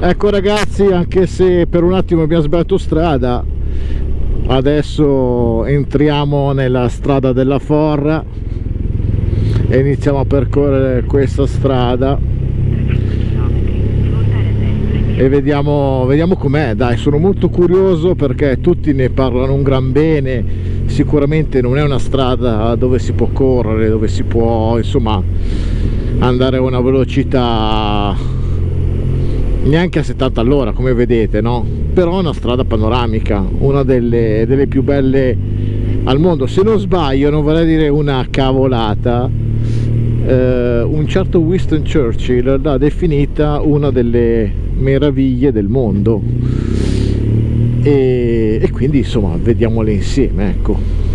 ecco ragazzi anche se per un attimo abbiamo sbagliato strada adesso entriamo nella strada della Forra e iniziamo a percorrere questa strada. E vediamo, vediamo com'è. Dai sono molto curioso perché tutti ne parlano un gran bene. Sicuramente non è una strada dove si può correre dove si può insomma andare a una velocità neanche a 70 all'ora come vedete no? Però è una strada panoramica una delle, delle più belle al mondo. Se non sbaglio non vorrei dire una cavolata eh, un certo Winston Churchill l'ha definita una delle meraviglie del mondo. E, e quindi insomma vediamole insieme ecco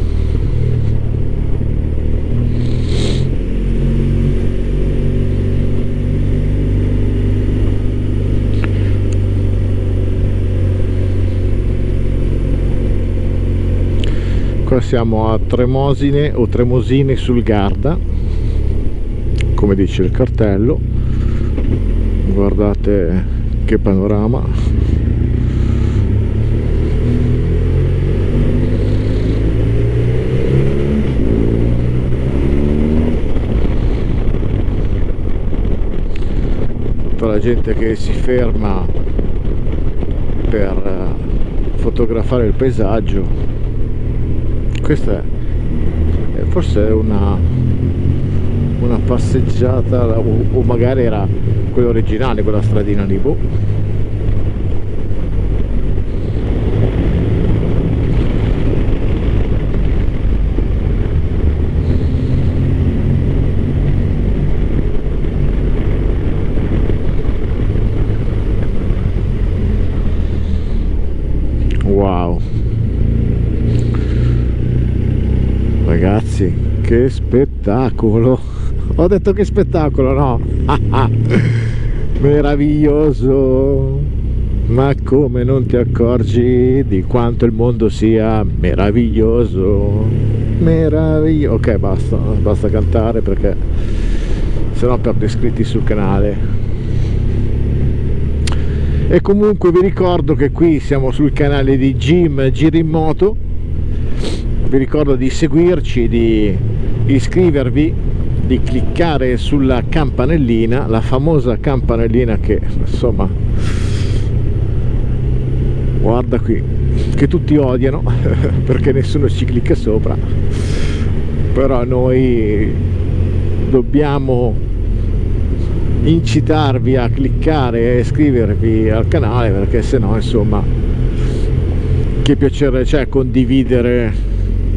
siamo a Tremosine o Tremosine sul Garda come dice il cartello. Guardate che panorama. Tutta la gente che si ferma per eh, fotografare il paesaggio questa è forse una una passeggiata o, o magari era quella originale quella stradina lì boh ragazzi che spettacolo. Ho detto che spettacolo no? Meraviglioso. Ma come non ti accorgi di quanto il mondo sia meraviglioso? Meraviglioso ok basta basta cantare perché sennò perdo iscritti sul canale. E comunque vi ricordo che qui siamo sul canale di Jim Giri Moto vi ricordo di seguirci, di iscrivervi, di cliccare sulla campanellina, la famosa campanellina che insomma guarda qui che tutti odiano perché nessuno ci clicca sopra però noi dobbiamo incitarvi a cliccare e iscrivervi al canale perché se no insomma che piacere c'è condividere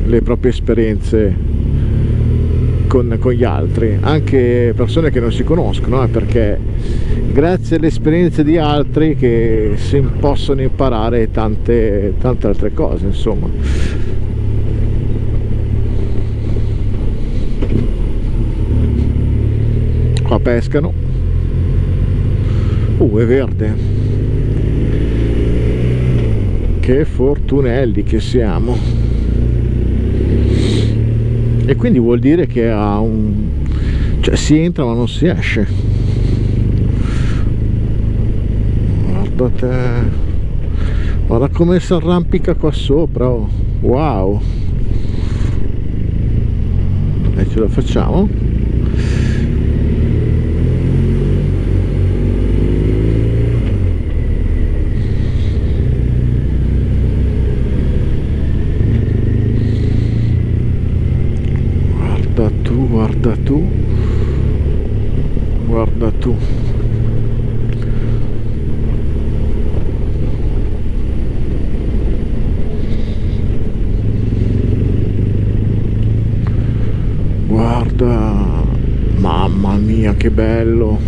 le proprie esperienze con, con, gli altri anche persone che non si conoscono eh, perché grazie alle esperienze di altri che si possono imparare tante, tante altre cose insomma. Qua pescano. Uh è verde. Che fortunelli che siamo e quindi vuol dire che ha un cioè si entra ma non si esce. Guardate guarda come si arrampica qua sopra oh. wow. E ce la facciamo guarda tu guarda tu. Guarda mamma mia che bello.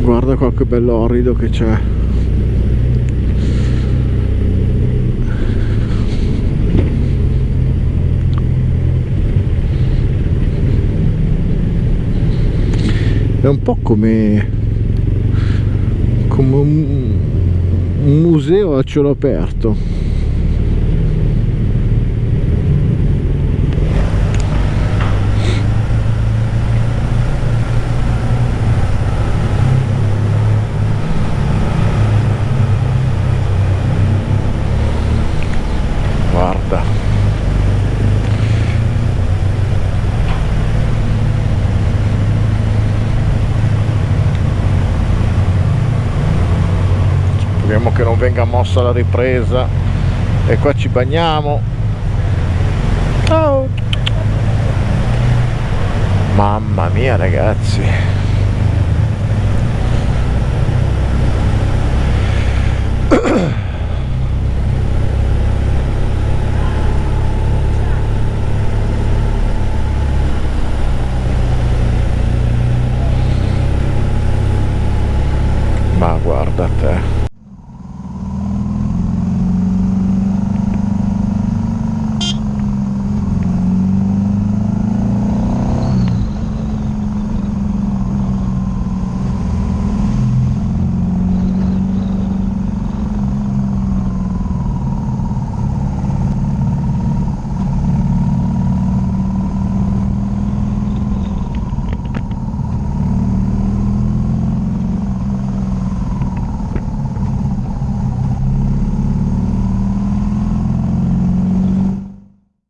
Guarda qua che bello orrido che c'è un po' come come un, un museo a cielo aperto che non venga mossa la ripresa. E qua ci bagniamo. Oh. mamma mia ragazzi. Ma guarda te.